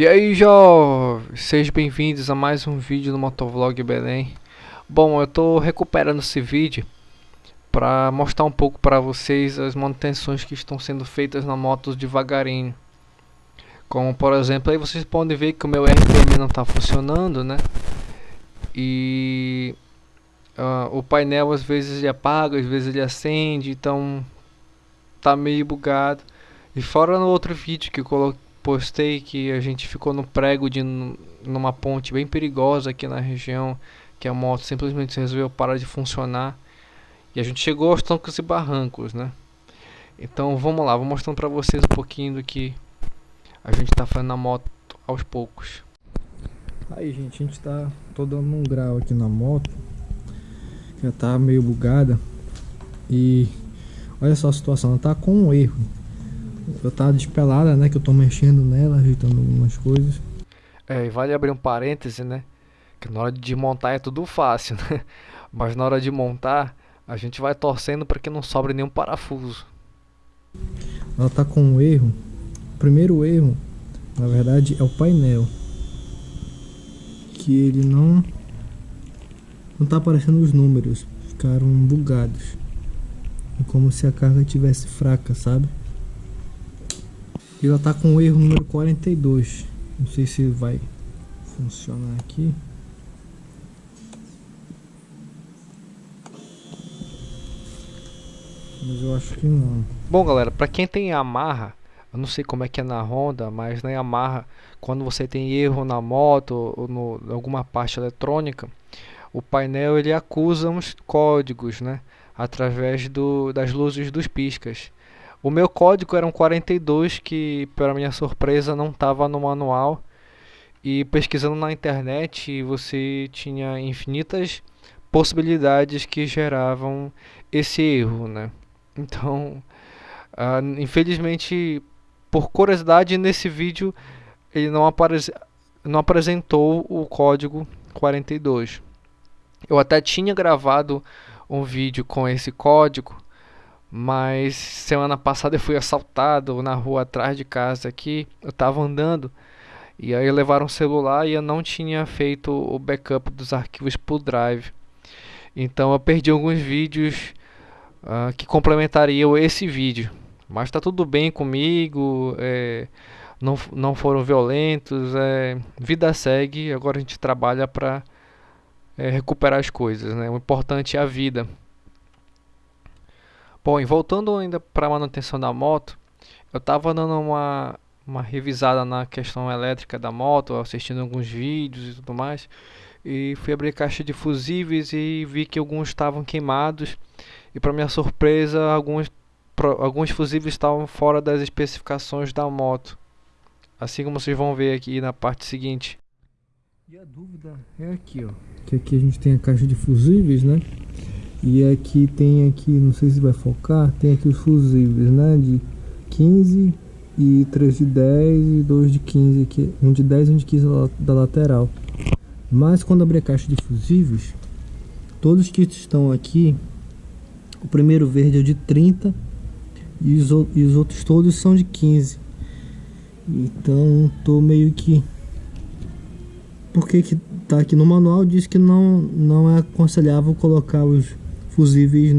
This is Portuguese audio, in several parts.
E aí, jovens, sejam bem-vindos a mais um vídeo do Motovlog Belém. Bom, eu tô recuperando esse vídeo para mostrar um pouco para vocês as manutenções que estão sendo feitas na moto devagarinho. Como por exemplo, aí vocês podem ver que o meu RPM não está funcionando, né? E uh, o painel às vezes ele apaga, às vezes ele acende, então tá meio bugado. E fora no outro vídeo que eu coloquei postei que a gente ficou no prego de numa ponte bem perigosa aqui na região, que a moto simplesmente resolveu parar de funcionar. E a gente chegou aos trancos e barrancos, né? Então vamos lá, vou mostrando para vocês um pouquinho do que a gente está fazendo na moto aos poucos. Aí gente, a gente tá tô dando um grau aqui na moto. Já tá meio bugada. E olha só a situação, ela tá com um erro eu tava despelada, né? Que eu tô mexendo nela, ajeitando algumas coisas. É, e vale abrir um parêntese, né? Que na hora de montar é tudo fácil, né? Mas na hora de montar, a gente vai torcendo para que não sobre nenhum parafuso. Ela tá com um erro. O primeiro erro, na verdade, é o painel. Que ele não... Não tá aparecendo os números. Ficaram bugados. É como se a carga tivesse fraca, sabe? Ela tá com o erro número 42. Não sei se vai funcionar aqui. Mas eu acho que não. Bom, galera, para quem tem Yamaha, eu não sei como é que é na Honda, mas na Yamaha, quando você tem erro na moto ou no, alguma parte eletrônica, o painel ele acusa uns códigos, né? Através do, das luzes dos piscas. O meu código era um 42 que, para minha surpresa, não estava no manual. E pesquisando na internet, você tinha infinitas possibilidades que geravam esse erro, né? Então, uh, infelizmente, por curiosidade, nesse vídeo ele não, apare não apresentou o código 42. Eu até tinha gravado um vídeo com esse código, mas semana passada eu fui assaltado na rua atrás de casa aqui. Eu tava andando e aí levaram o celular e eu não tinha feito o backup dos arquivos pro Drive. Então eu perdi alguns vídeos uh, que complementariam esse vídeo. Mas tá tudo bem comigo, é, não, não foram violentos, é, vida segue. Agora a gente trabalha para é, recuperar as coisas. Né? O importante é a vida. Bom, e voltando ainda para a manutenção da moto, eu estava dando uma, uma revisada na questão elétrica da moto, assistindo alguns vídeos e tudo mais, e fui abrir caixa de fusíveis e vi que alguns estavam queimados, e para minha surpresa, alguns, alguns fusíveis estavam fora das especificações da moto, assim como vocês vão ver aqui na parte seguinte. E a dúvida é aqui, ó, que aqui a gente tem a caixa de fusíveis, né? E aqui tem aqui, não sei se vai focar, tem aqui os fusíveis, né? De 15 e 3 de 10 e 2 de 15 aqui, um de 10 e um de 15 da lateral. Mas quando abrir a caixa de fusíveis, todos que estão aqui, o primeiro verde é de 30 e os, e os outros todos são de 15. Então tô meio que porque que tá aqui no manual diz que não não é aconselhável colocar os fusíveis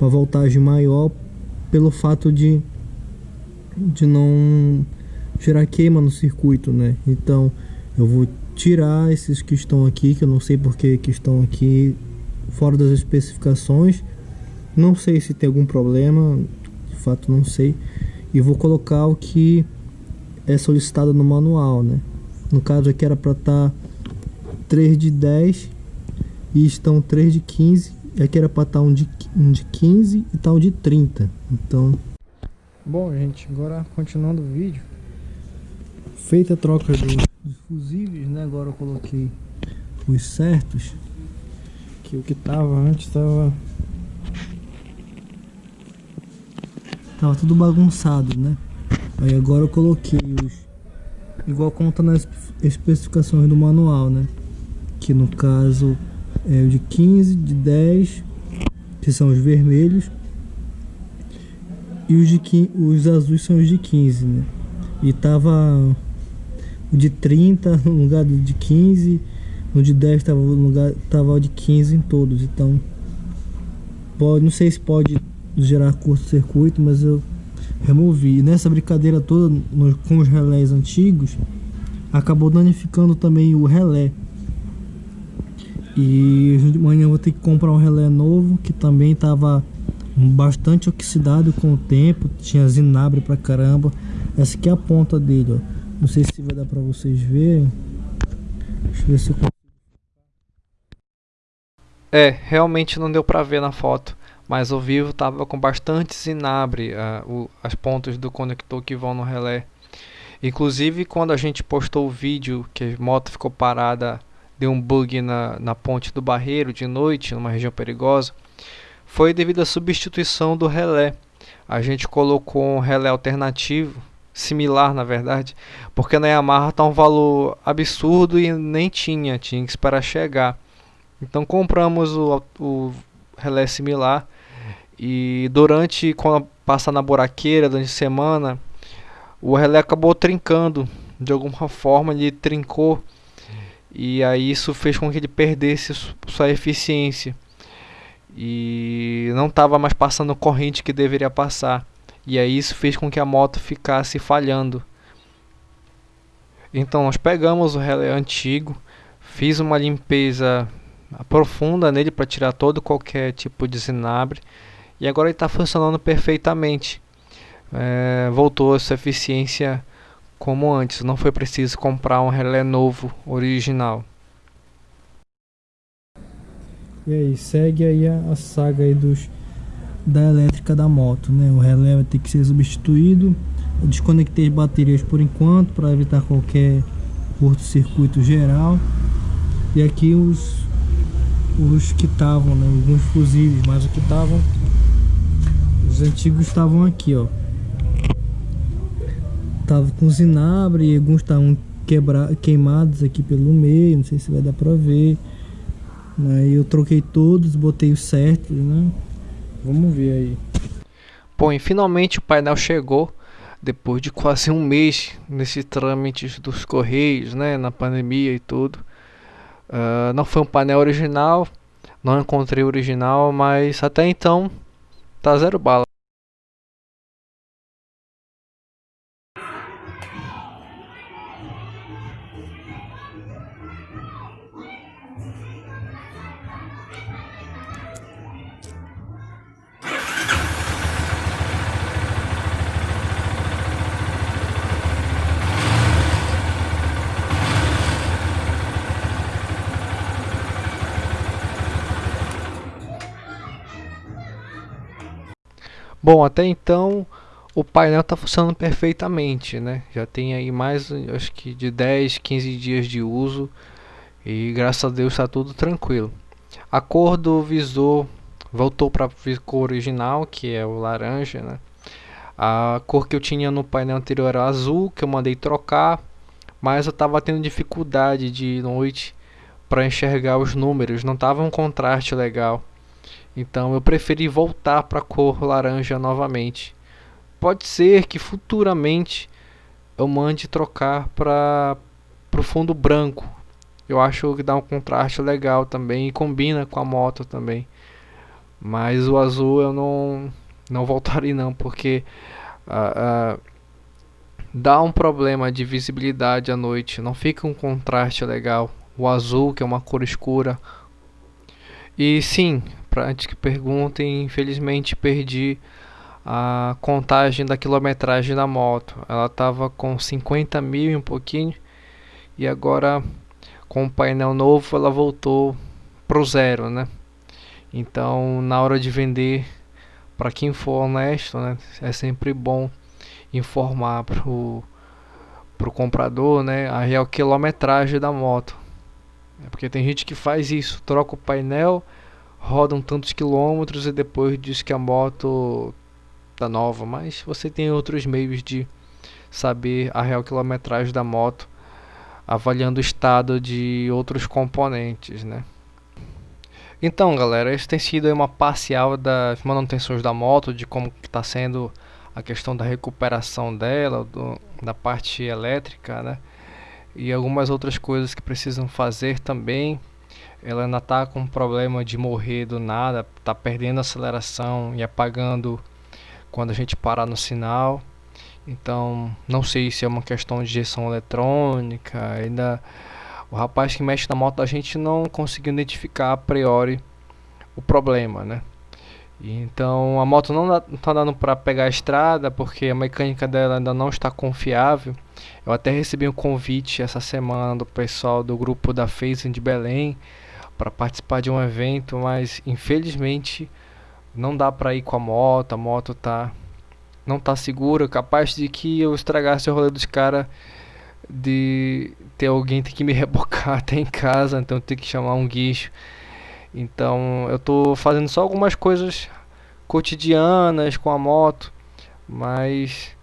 uma voltagem maior pelo fato de, de não gerar queima no circuito, né? Então eu vou tirar esses que estão aqui, que eu não sei porque que estão aqui fora das especificações. Não sei se tem algum problema, de fato não sei. E vou colocar o que é solicitado no manual, né? No caso aqui era para estar tá 3 de 10 e estão 3 de 15 e aqui era para estar um de, um de 15 e tal um de 30. Então. Bom, gente, agora continuando o vídeo. Feita a troca dos, dos fusíveis, né? Agora eu coloquei os certos. Que o que tava antes tava. Tava tudo bagunçado, né? Aí agora eu coloquei os. Igual conta nas especificações do manual, né? Que no caso é o de 15, de 10, que são os vermelhos, e os, de 15, os azuis são os de 15, né? E tava o de 30 no lugar do de 15, no de 10 estava no lugar tava o de 15 em todos. Então, pode, não sei se pode gerar curto-circuito, mas eu removi. E nessa brincadeira toda no, com os relés antigos, acabou danificando também o relé. E de manhã eu vou ter que comprar um relé novo que também estava bastante oxidado com o tempo, tinha zinabre pra caramba. Essa aqui é a ponta dele, ó. Não sei se vai dar pra vocês verem. Deixa eu ver se eu É, realmente não deu pra ver na foto, mas o vivo tava com bastante zinabre, uh, o, as pontas do conector que vão no relé. Inclusive quando a gente postou o vídeo que a moto ficou parada, deu um bug na, na ponte do barreiro de noite, numa região perigosa, foi devido à substituição do relé. A gente colocou um relé alternativo, similar na verdade, porque na Yamaha está um valor absurdo e nem tinha, tinha que esperar chegar. Então compramos o, o relé similar e durante quando passar na buraqueira durante a semana, o relé acabou trincando de alguma forma, ele trincou e aí isso fez com que ele perdesse sua eficiência e não estava mais passando corrente que deveria passar. E aí isso fez com que a moto ficasse falhando. Então nós pegamos o relé antigo, fiz uma limpeza profunda nele para tirar todo qualquer tipo de zinabre e agora ele está funcionando perfeitamente. É, voltou a sua eficiência como antes, não foi preciso comprar um relé novo, original. E aí, segue aí a, a saga aí dos, da elétrica da moto, né? O relé vai ter que ser substituído. Eu desconectei as baterias por enquanto para evitar qualquer curto-circuito geral. E aqui os os que estavam, né? Alguns fusíveis, mas os que estavam os antigos estavam aqui, ó. Tava com zinabre e alguns estavam queimados aqui pelo meio, não sei se vai dar para ver. Aí eu troquei todos, botei os certos, né? Vamos ver aí. Bom, e finalmente o painel chegou depois de quase um mês nesse trâmite dos correios, né, na pandemia e tudo. Uh, não foi um painel original, não encontrei original, mas até então tá zero bala. Bom, até então o painel está funcionando perfeitamente, né? Já tem aí mais, acho que de 10, 15 dias de uso e graças a Deus está tudo tranquilo. A cor do visor voltou para a cor original, que é o laranja, né? A cor que eu tinha no painel anterior era azul, que eu mandei trocar, mas eu estava tendo dificuldade de noite para enxergar os números, não estava um contraste legal. Então eu preferi voltar para a cor laranja novamente. Pode ser que futuramente eu mande trocar para o fundo branco. Eu acho que dá um contraste legal também e combina com a moto também. Mas o azul eu não não voltaria não, porque uh, uh, dá um problema de visibilidade à noite. Não fica um contraste legal. O azul, que é uma cor escura. E sim, para antes que perguntem, infelizmente perdi a contagem da quilometragem da moto. Ela estava com 50 mil e um pouquinho e agora com o painel novo ela voltou pro zero, né? Então na hora de vender, para quem for honesto, né, é sempre bom informar pro pro comprador, né, a real quilometragem da moto. É porque tem gente que faz isso, troca o painel rodam tantos quilômetros e depois diz que a moto tá nova, mas você tem outros meios de saber a real quilometragem da moto avaliando o estado de outros componentes, né? Então, galera, esse tem sido uma parcial das manutenções da moto, de como está sendo a questão da recuperação dela, do, da parte elétrica, né? e algumas outras coisas que precisam fazer também. Ela ainda tá com problema de morrer do nada, tá perdendo aceleração e apagando quando a gente parar no sinal. Então, não sei se é uma questão de injeção eletrônica, ainda o rapaz que mexe na moto da gente não conseguiu identificar a priori o problema, né? Então a moto não está dando para pegar a estrada porque a mecânica dela ainda não está confiável. Eu até recebi um convite essa semana do pessoal do grupo da Phasing de Belém para participar de um evento, mas infelizmente não dá para ir com a moto, a moto tá não tá segura, capaz de que eu estragasse o rolê dos caras de ter alguém ter que me rebocar até em casa, então ter que chamar um guicho. Então eu tô fazendo só algumas coisas cotidianas com a moto, mas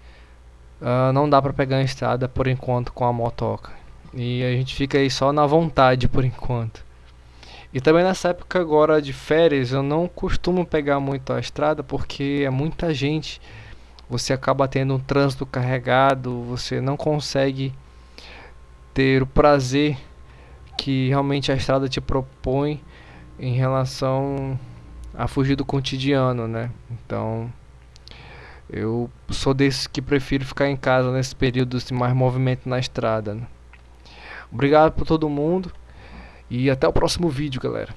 uh, não dá para pegar a estrada por enquanto com a motoca. E a gente fica aí só na vontade por enquanto. E também nessa época agora de férias eu não costumo pegar muito a estrada porque é muita gente. Você acaba tendo um trânsito carregado, você não consegue ter o prazer que realmente a estrada te propõe em relação a fugir do cotidiano, né? Então, eu sou desses que prefiro ficar em casa nesse período de mais movimento na estrada. Né? Obrigado por todo mundo e até o próximo vídeo, galera.